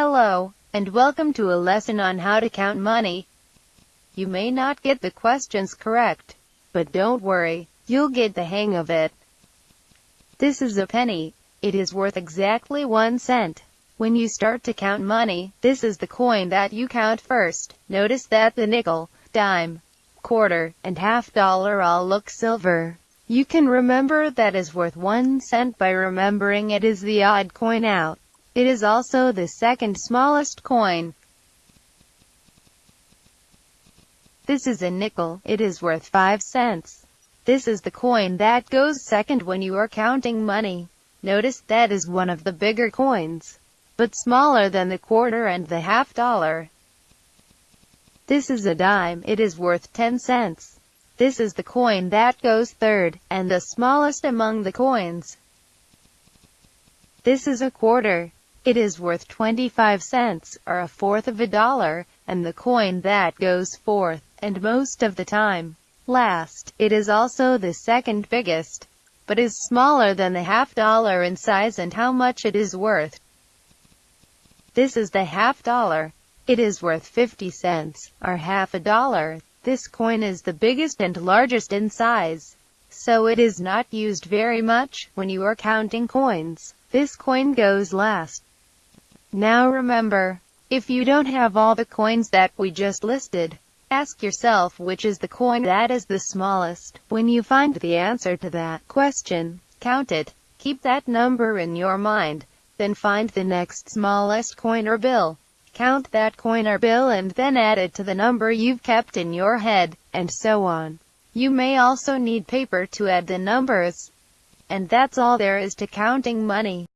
Hello, and welcome to a lesson on how to count money. You may not get the questions correct, but don't worry, you'll get the hang of it. This is a penny. It is worth exactly one cent. When you start to count money, this is the coin that you count first. Notice that the nickel, dime, quarter, and half dollar all look silver. You can remember that is worth one cent by remembering it is the odd coin out. It is also the second smallest coin. This is a nickel. It is worth 5 cents. This is the coin that goes second when you are counting money. Notice that is one of the bigger coins, but smaller than the quarter and the half dollar. This is a dime. It is worth 10 cents. This is the coin that goes third, and the smallest among the coins. This is a quarter. It is worth 25 cents, or a fourth of a dollar, and the coin that goes fourth, and most of the time, last. It is also the second biggest, but is smaller than the half dollar in size and how much it is worth. This is the half dollar. It is worth 50 cents, or half a dollar. This coin is the biggest and largest in size, so it is not used very much when you are counting coins. This coin goes last. Now remember, if you don't have all the coins that we just listed, ask yourself which is the coin that is the smallest. When you find the answer to that question, count it. Keep that number in your mind. Then find the next smallest coin or bill. Count that coin or bill and then add it to the number you've kept in your head, and so on. You may also need paper to add the numbers. And that's all there is to counting money.